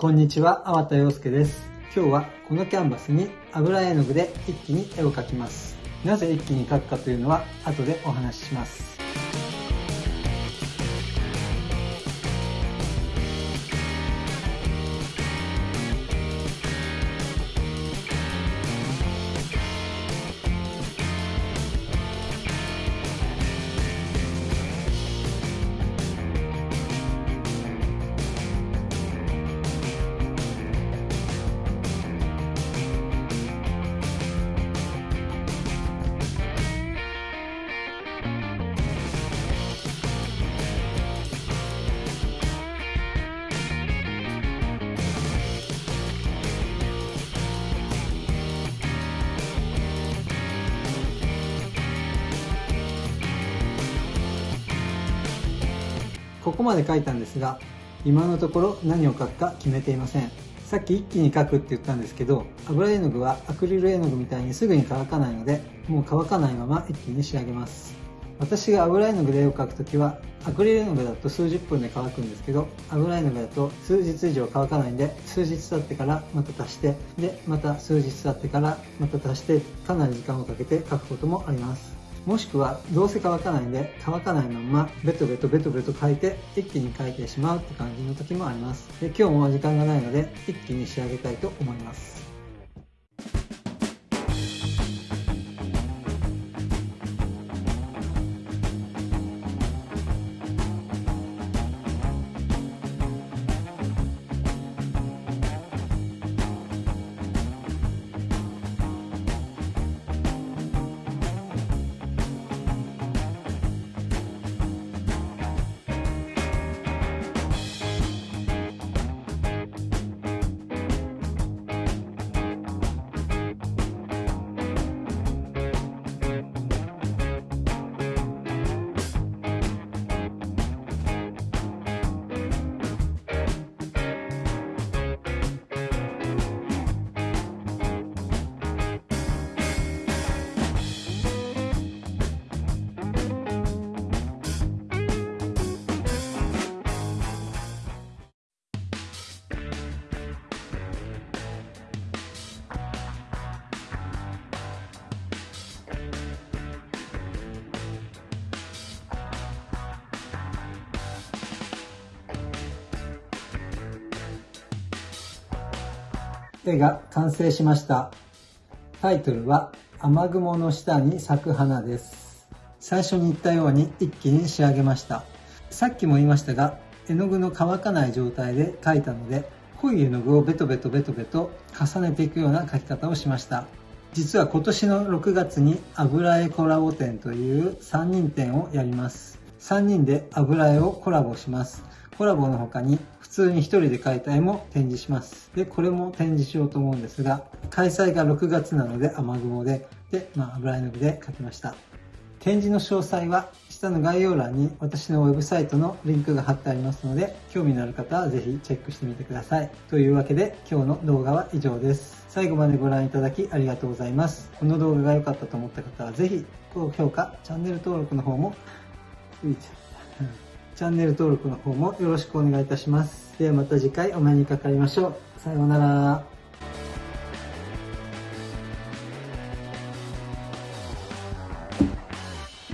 こんにちは、粟田洋介です。今日はこのキャンバスに油絵の具で一気に絵を描きます。なぜ一気に描くかというのは後でお話しします。ここまで書いたんですが今のところ何を書くか決めていません。さっき一気に書くって言ったんですけど油絵の具はアクリル絵の具みたいにすぐに乾かないのでもう乾かないまま一気に仕上げます。私が油絵の具で絵を描くときはアクリル絵の具だと数十分で乾くんですけど油絵の具だと数日以上乾かないんで数日経ってからまた足してでまた数日経ってからまた足してかなり時間をかけて描くこともあります。もしくはどうせ乾かないんで乾かないままベトベトベトベト書いて一気に書いてしまうって感じの時もあります。で今日も時間がないので一気に仕上げたいと思います。絵が完成しました。タイトルは雨雲の下に咲く花です。最初に言ったように一気に仕上げました。さっきも言いましたが、絵の具の乾かない状態で描いたので、濃い絵の具をベトベトベトベト重ねていくような描き方をしました。実は今年の6月に油絵コラボ展という3人展をやります。3人で油絵をコラボします。コラボの他に普通に1人で描いた絵も展示します。で、これも展示しようと思うんですが、開催が6月なので雨雲で、で、まあ、油絵の具で描きました。展示の詳細は下の概要欄に私のウェブサイトのリンクが貼ってありますので、興味のある方はぜひチェックしてみてください。というわけで今日の動画は以上です。最後までご覧いただきありがとうございます。この動画が良かったと思った方はぜひ高評価、チャンネル登録の方も、チャンネル登録の方もよろしくお願いいたします。ではまた次回お目にかかりましょう。さようなら。